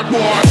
hard boy.